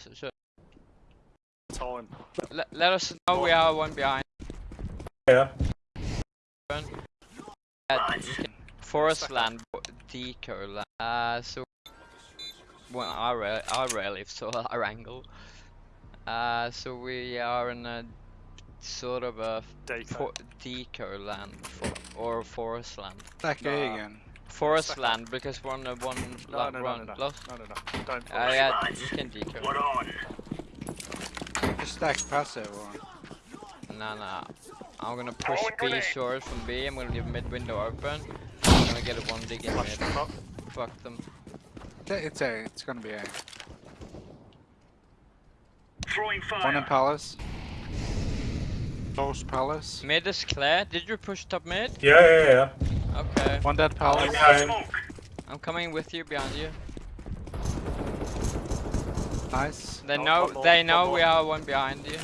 So, so Time. let, let us know we are one behind. Yeah. Uh, forest land, deco land. Uh, so well, I re I rarely saw our angle. Uh, so we are in a sort of a Deco. deco land for, or forest land. Stack A Nah. again. Forest Stack up. land because we're on a one No, la- no, no, run no, no. lost. No, no, no. Don't. Uh, push. yeah, you can deco. Just stack passive or. Nah, nah. I'm gonna push B short from B. I'm gonna leave mid window open. I'm gonna get a one dig in Flash mid. the top. Fuck them. It's A. It's gonna be A. Throwing fire. One in Palace. Close Palace. Mid is clear. Did you push top mid? Yeah, yeah, yeah. Okay. One dead Palace. Behind. I'm coming with you behind you. Nice. They Oh, know. one more, they one know more. we are one behind you.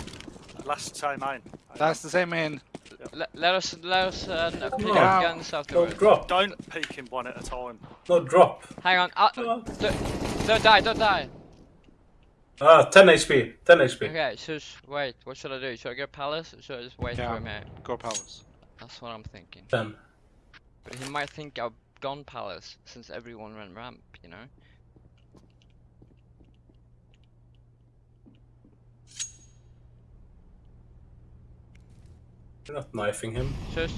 Last time main. That's the same in. Let, let us let us uh, n- pick on. up guns Don't drop. Don't peek him one at a time. No drop. Hang on. Uh, No. don't, don't die. Don't die. Ah, 10 HP. 10 HP. Okay. So sh- wait. What should I do? Should I go palace? Or should I just wait Yeah. for him here? Go Palace. That's what I'm thinking. 10. But might think I've gone palace since everyone ran ramp. You know. You're not knifing him. Shush.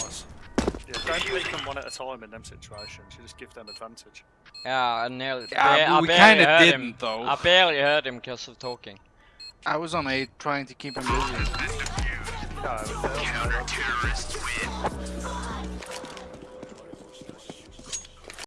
Nice. Yeah, don't peek him one at a time in them situations. You just give them advantage. Yeah, I nearly. Yeah, ba- I we barely kind of didn't him. though. I barely heard him because of talking. I was on A trying to keep him busy. It was-